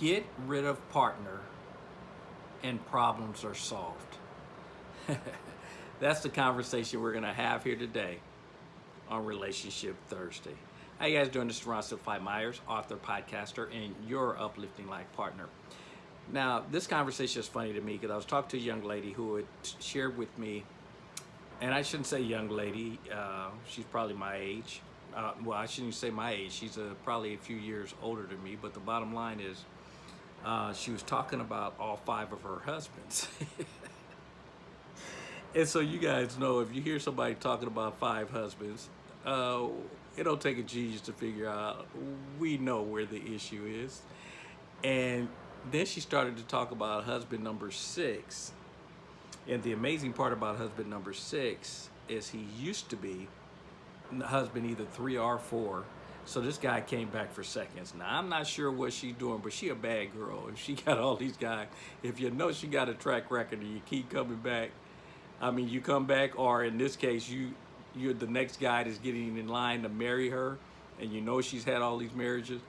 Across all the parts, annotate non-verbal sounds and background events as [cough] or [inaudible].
Get rid of partner and problems are solved. [laughs] That's the conversation we're gonna have here today on Relationship Thursday. How you guys doing? This is Ron Simplified Myers, author, podcaster, and your uplifting life partner. Now, this conversation is funny to me because I was talking to a young lady who had shared with me, and I shouldn't say young lady, uh, she's probably my age. Uh, well, I shouldn't say my age. She's uh, probably a few years older than me, but the bottom line is uh, she was talking about all five of her husbands. [laughs] and so you guys know if you hear somebody talking about five husbands, uh, it don't take a genius to figure out we know where the issue is. And then she started to talk about husband number six. And the amazing part about husband number six is he used to be husband either three or four so this guy came back for seconds. Now, I'm not sure what she's doing, but she a bad girl. If she got all these guys, if you know she got a track record and you keep coming back, I mean, you come back, or in this case, you, you're the next guy that's getting in line to marry her, and you know she's had all these marriages,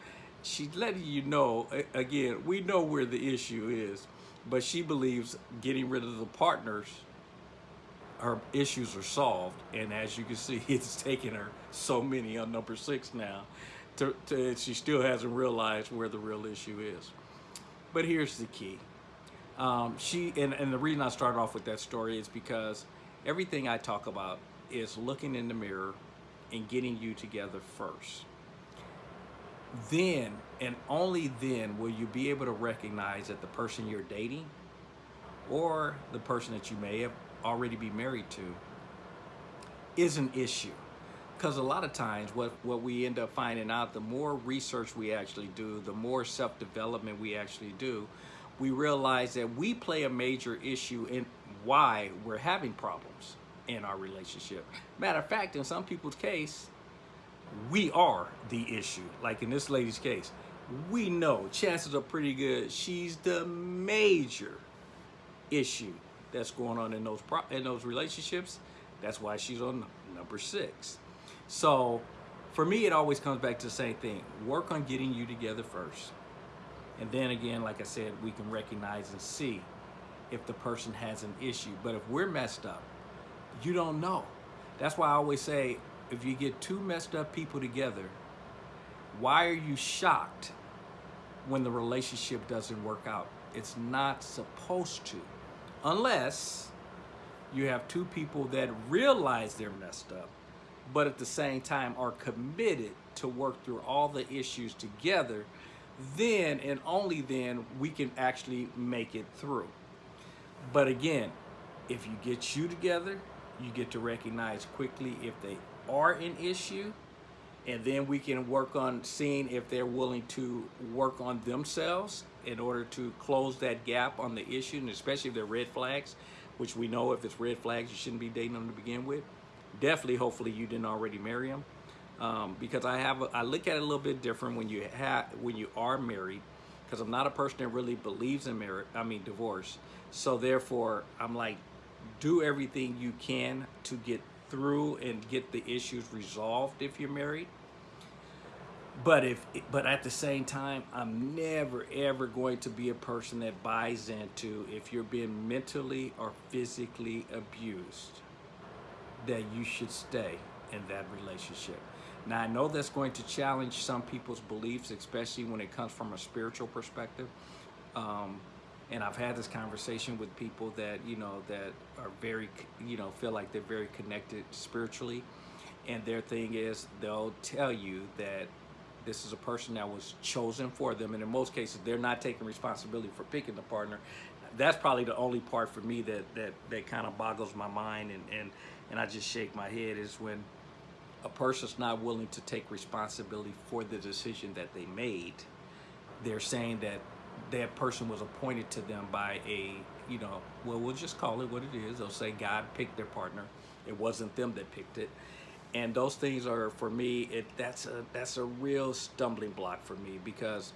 she's letting you know, again, we know where the issue is, but she believes getting rid of the partners her issues are solved. And as you can see, [laughs] it's taken her so many on number six now. To, to, she still hasn't realized where the real issue is. But here's the key. Um, she and, and the reason I start off with that story is because everything I talk about is looking in the mirror and getting you together first. Then and only then will you be able to recognize that the person you're dating or the person that you may have already be married to is an issue. Because a lot of times what, what we end up finding out, the more research we actually do, the more self-development we actually do, we realize that we play a major issue in why we're having problems in our relationship. Matter of fact, in some people's case, we are the issue. Like in this lady's case, we know chances are pretty good she's the major issue that's going on in those in those relationships. That's why she's on number six. So for me, it always comes back to the same thing. Work on getting you together first. And then again, like I said, we can recognize and see if the person has an issue. But if we're messed up, you don't know. That's why I always say, if you get two messed up people together, why are you shocked when the relationship doesn't work out? It's not supposed to unless you have two people that realize they're messed up, but at the same time are committed to work through all the issues together, then and only then we can actually make it through. But again, if you get you together, you get to recognize quickly if they are an issue, and then we can work on seeing if they're willing to work on themselves in order to close that gap on the issue, and especially if they're red flags, which we know if it's red flags, you shouldn't be dating them to begin with. Definitely, hopefully, you didn't already marry them, um, because I have a, I look at it a little bit different when you have when you are married, because I'm not a person that really believes in marriage. I mean divorce. So therefore, I'm like, do everything you can to get through and get the issues resolved if you're married but if but at the same time i'm never ever going to be a person that buys into if you're being mentally or physically abused that you should stay in that relationship. Now i know that's going to challenge some people's beliefs especially when it comes from a spiritual perspective. Um, and i've had this conversation with people that you know that are very you know feel like they're very connected spiritually. And their thing is they'll tell you that this is a person that was chosen for them. And in most cases, they're not taking responsibility for picking the partner. That's probably the only part for me that, that, that kind of boggles my mind and, and, and I just shake my head is when a person's not willing to take responsibility for the decision that they made. They're saying that that person was appointed to them by a, you know, well, we'll just call it what it is. They'll say God picked their partner. It wasn't them that picked it and those things are for me it that's a that's a real stumbling block for me because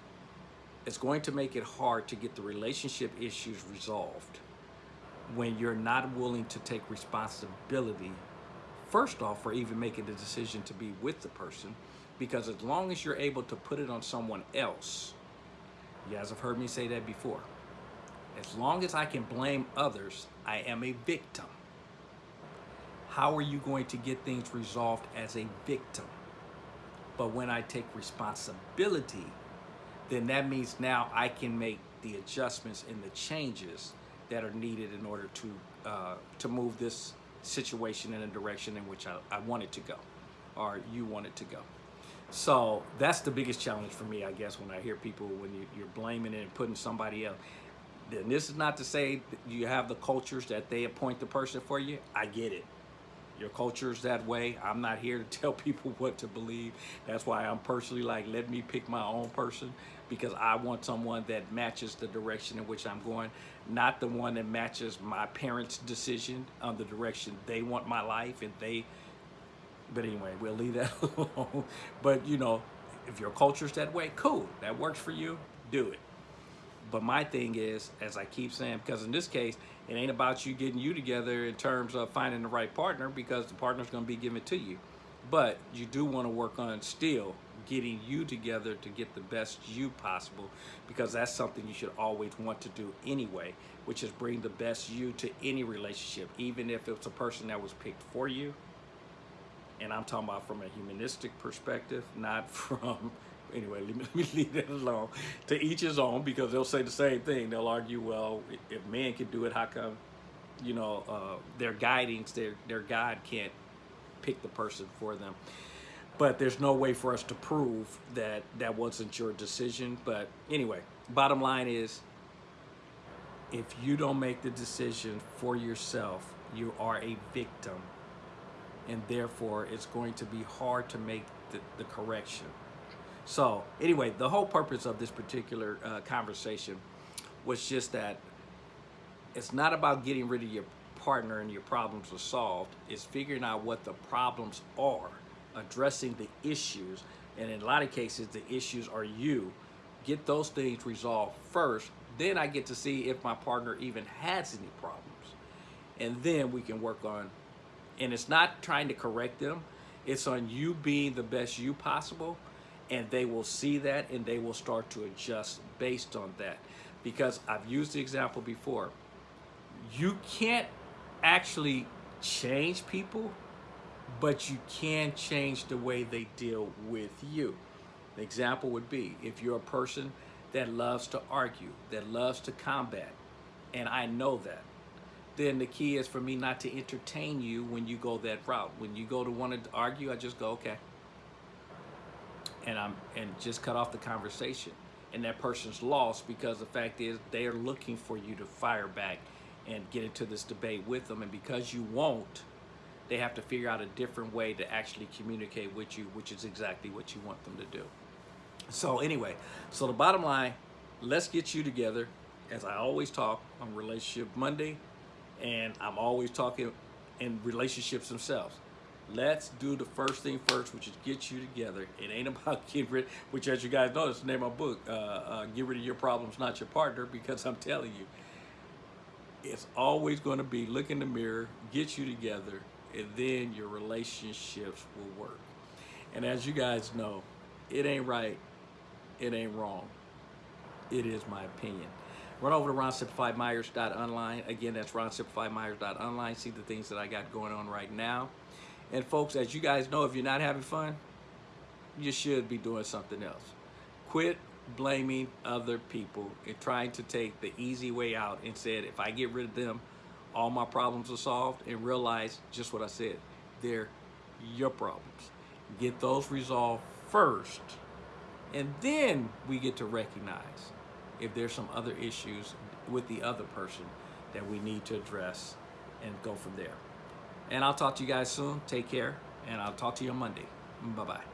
it's going to make it hard to get the relationship issues resolved when you're not willing to take responsibility first off for even making the decision to be with the person because as long as you're able to put it on someone else You guys have heard me say that before. As long as I can blame others, I am a victim. How are you going to get things resolved as a victim? But when I take responsibility, then that means now I can make the adjustments and the changes that are needed in order to uh, to move this situation in a direction in which I, I want it to go or you want it to go. So that's the biggest challenge for me, I guess, when I hear people, when you, you're blaming it and putting somebody else. Then this is not to say you have the cultures that they appoint the person for you. I get it. Your culture is that way. I'm not here to [laughs] tell people what to believe. That's why I'm personally like, let me pick my own person because I want someone that matches the direction in which I'm going, not the one that matches my parents' decision on the direction they want my life and they but anyway, we'll leave that [laughs] alone. But you know, if your culture's that way, cool. That works for you, do it. But my thing is, as I keep saying, because in this case, it ain't about you getting you together in terms of finding the right partner because the partner's gonna be given to you. But you do wanna work on still getting you together to get the best you possible because that's something you should always want to do anyway, which is bring the best you to any relationship, even if it's a person that was picked for you and I'm talking about from a humanistic perspective, not [laughs] from, anyway, [laughs] let me, let me leave that alone. To each his own, because they'll say the same thing. They'll argue, well, if man can do it, how come, you know, uh, their guidings, their, their God can't pick the person for them. But there's no way for us to prove that that wasn't your decision. But anyway, bottom line is, if you don't make the decision for yourself, you are a victim and therefore it's going to be hard to make the, the correction. So anyway, the whole purpose of this particular uh, conversation was just that it's not about getting rid of your partner and your problems are solved. It's figuring out what the problems are, addressing the issues, and in a lot of cases, the issues are you. Get those things resolved first, then I get to see if my partner even has any problems. And then we can work on and it's not trying to correct them it's on you being the best you possible and they will see that and they will start to adjust based on that because I've used the example before you can't actually change people but you can change the way they deal with you the example would be if you're a person that loves to argue that loves to combat and I know that then the key is for me not to entertain you when you go that route. When you go to want to argue, I just go, okay. And I'm and just cut off the conversation. And that person's lost because the fact is they are looking for you to fire back and get into this debate with them. And because you won't, they have to figure out a different way to actually communicate with you, which is exactly what you want them to do. So anyway, so the bottom line, let's get you together. As I always talk on Relationship Monday, and I'm always talking in relationships themselves. Let's do the first thing first, which is get you together. It ain't about [laughs] getting rid, which as you guys know, it's the name of my book, uh, uh, Get Rid of Your Problems, Not Your Partner, because I'm telling you, it's always going to be look in the mirror, get you together, and then your relationships will work. And as you guys know, it ain't right, it ain't wrong. It is my opinion. Run over to ronsimplifiedmyers.online. Again, that's ronsimplifiedmyers.online. See the things that I got going on right now. And folks, as you guys know, if you're not having fun, you should be doing something else. Quit blaming other people and trying to take the easy way out and said, if I get rid of them, all my problems are solved and realize just what I said. They're your problems. Get those resolved first and then we get to recognize if there's some other issues with the other person that we need to address and go from there. And I'll talk to you guys soon. Take care. And I'll talk to you on Monday. Bye-bye.